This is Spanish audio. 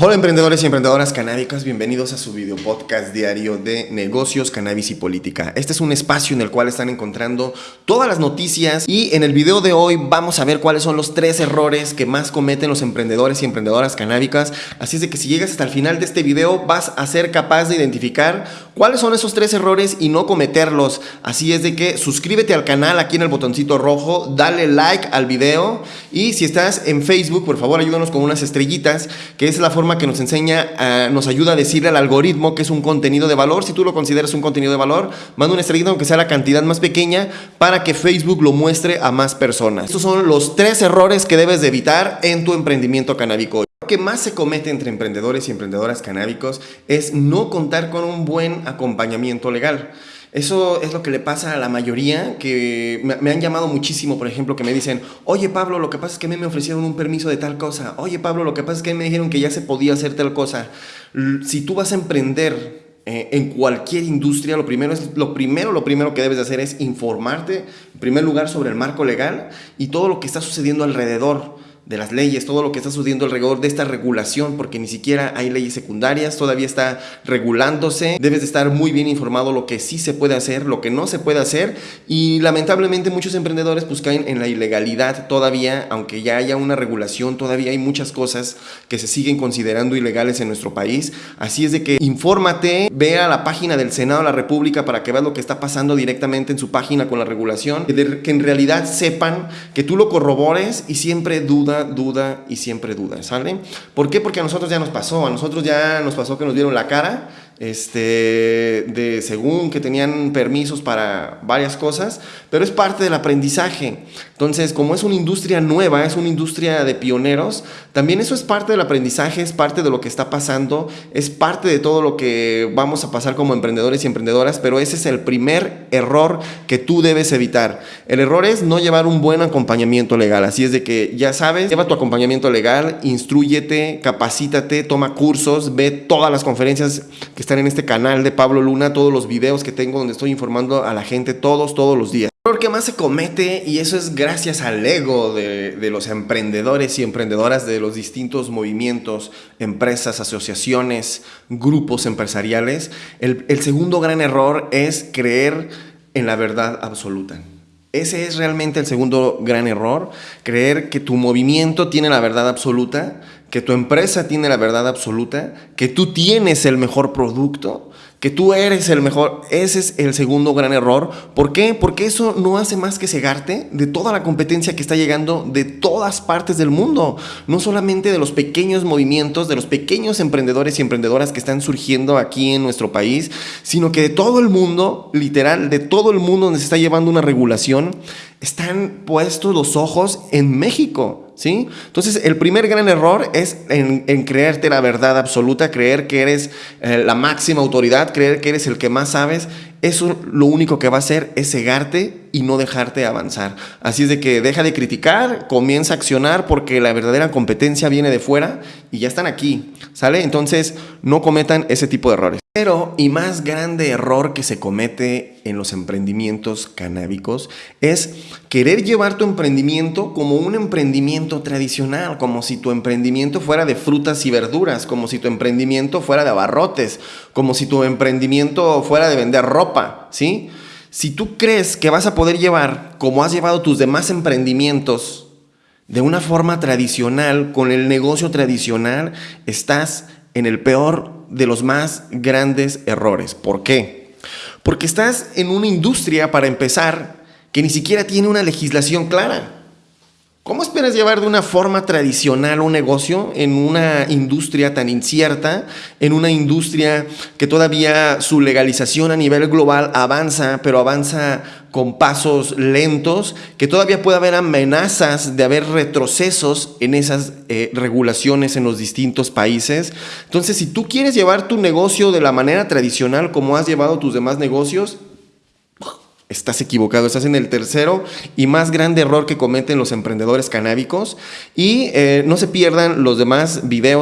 Hola emprendedores y emprendedoras canábicas, bienvenidos a su video podcast diario de negocios, cannabis y política. Este es un espacio en el cual están encontrando todas las noticias y en el video de hoy vamos a ver cuáles son los tres errores que más cometen los emprendedores y emprendedoras canábicas. Así es de que si llegas hasta el final de este video vas a ser capaz de identificar cuáles son esos tres errores y no cometerlos. Así es de que suscríbete al canal aquí en el botoncito rojo, dale like al video y si estás en Facebook, por favor ayúdanos con unas estrellitas, que es la forma que nos enseña, ah, nos ayuda a decirle al algoritmo que es un contenido de valor. Si tú lo consideras un contenido de valor, manda una estrellita aunque sea la cantidad más pequeña para que Facebook lo muestre a más personas. Estos son los tres errores que debes de evitar en tu emprendimiento canábico. Que más se comete entre emprendedores y emprendedoras canábicos es no contar con un buen acompañamiento legal. Eso es lo que le pasa a la mayoría que me, han llamado muchísimo, por ejemplo, que me dicen, oye Pablo, lo que pasa es que a mí me ofrecieron un permiso de tal cosa, oye Pablo, lo que pasa es que me dijeron que ya se podía hacer tal cosa. Si tú vas a emprender eh, en cualquier industria, lo primero, es, lo primero, lo primero que debes de hacer es informarte, en primer lugar, sobre el marco legal y todo lo que está sucediendo alrededor de las leyes, todo lo que está sucediendo alrededor de esta regulación, porque ni siquiera hay leyes secundarias, todavía está regulándose. Debes de estar muy bien informado lo que sí se puede hacer, lo que no se puede hacer y lamentablemente muchos emprendedores pues caen en la ilegalidad todavía, aunque ya haya una regulación, todavía hay muchas cosas que se siguen considerando ilegales en nuestro país. Así es de que infórmate, ve a la página del Senado de la República para que veas lo que está pasando directamente en su página con la regulación, que en realidad sepan que tú lo corrobores y siempre duda duda, y siempre duda, ¿sale? ¿Por qué? Porque a nosotros ya nos pasó, a nosotros ya nos pasó que nos dieron la cara este, de según que tenían permisos para varias cosas, pero es parte del aprendizaje. Entonces, como es una industria nueva, es una industria de pioneros, también eso es parte del aprendizaje, es parte de lo que está pasando, es parte de todo lo que vamos a pasar como emprendedores y emprendedoras, pero ese es el primer error que tú debes evitar. El error es no llevar un buen acompañamiento legal, así es de que ya sabes, lleva tu acompañamiento legal, instruyete, capacítate, toma cursos, ve todas las conferencias que están en este canal de Pablo Luna, todos los videos que tengo donde estoy informando a la gente todos, todos los días. El error que más se comete, y eso es gracias al ego de, los emprendedores y emprendedoras de los distintos movimientos, empresas, asociaciones, grupos empresariales, el segundo gran error es creer en la verdad absoluta. Ese es realmente el segundo gran error, creer que tu movimiento tiene la verdad absoluta, que tu empresa tiene la verdad absoluta, que tú tienes el mejor producto, que tú eres el mejor. Ese es el segundo gran error. ¿Por qué? Porque eso no hace más que cegarte de toda la competencia que está llegando de todas partes del mundo. No solamente de los pequeños movimientos, de los pequeños emprendedores y emprendedoras que están surgiendo aquí en nuestro país, sino que de todo el mundo, literal, de todo el mundo donde se está llevando una regulación, están puestos los ojos en México. Entonces, el primer gran error es en, creerte la verdad absoluta, creer que eres eh, la máxima autoridad, creer que eres el que más sabes. Eso lo único que va a hacer es cegarte y no dejarte avanzar. Así es de que deja de criticar, comienza a accionar porque la verdadera competencia viene de fuera y ya están aquí, ¿sale? Entonces no cometan ese tipo de errores. Pero y más grande error que se comete en los emprendimientos canábicos es querer llevar tu emprendimiento como un emprendimiento tradicional, como si tu emprendimiento fuera de frutas y verduras, como si tu emprendimiento fuera de abarrotes, como si tu emprendimiento fuera de vender ropa, ¿sí? Si tú crees que vas a poder llevar, como has llevado tus demás emprendimientos, de una forma tradicional, con el negocio tradicional, estás en el peor de los más grandes errores. ¿Por qué? Porque estás en una industria, para empezar, que ni siquiera tiene una legislación clara. ¿Cómo esperas llevar de una forma tradicional un negocio en una industria tan incierta, en una industria que todavía su legalización a nivel global avanza, pero avanza con pasos lentos, que todavía puede haber amenazas de haber retrocesos en esas eh, regulaciones en los distintos países? Entonces, si tú quieres llevar tu negocio de la manera tradicional como has llevado tus demás negocios, Estás equivocado, estás en el tercero y más grande error que cometen los emprendedores canábicos. Y eh, no se pierdan los demás videos.